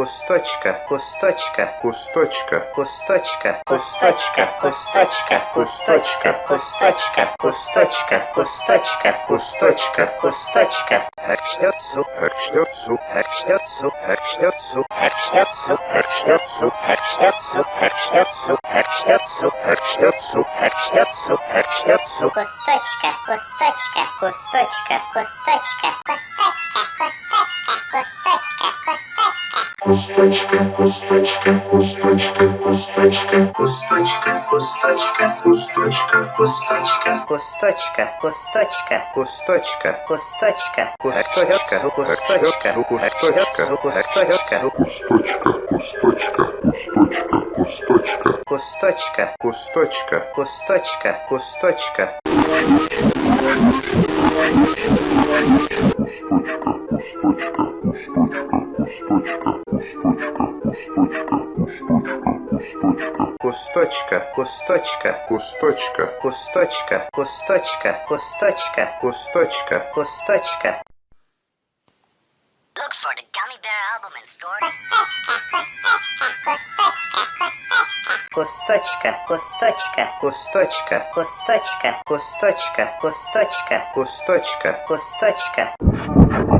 кусточка, кусточка, кусточка, кусточка, кусточка, кусточка, кусточка, кусточка, кусточка, кусточка, кусточка, кусточка. Акштёцу, акштёцу, акштёцу, акштёцу, акштёцу, акштёцу, акштёцу, акштёцу, акштёцу, акштёцу, акштёцу, акштёцу. Кусточка, кусточка, кусточка, кусточка, кусточка, кусточка, кусточка, кусточка. кусточка, кусточка, кусточка, Кусточка, кусточка, кусточка, кусточка, кусточка, кусточка, кусточка, кусточка, кусточка, акштёцу, кусточка, кусточка, кусточка, кусточка, кусточка, кусточка, кусточка, кусточка, кусточка, кусточка, кусточка, кусточка, кусточка, кусточка, кусточка, кусточка, кусточка, кусточка, кусточка, Look for the Gummy Bear album in store. кусточка, кусточка, кусточка, кусточка, кусточка, кусточка, кусточка, кусточка, Кусточка,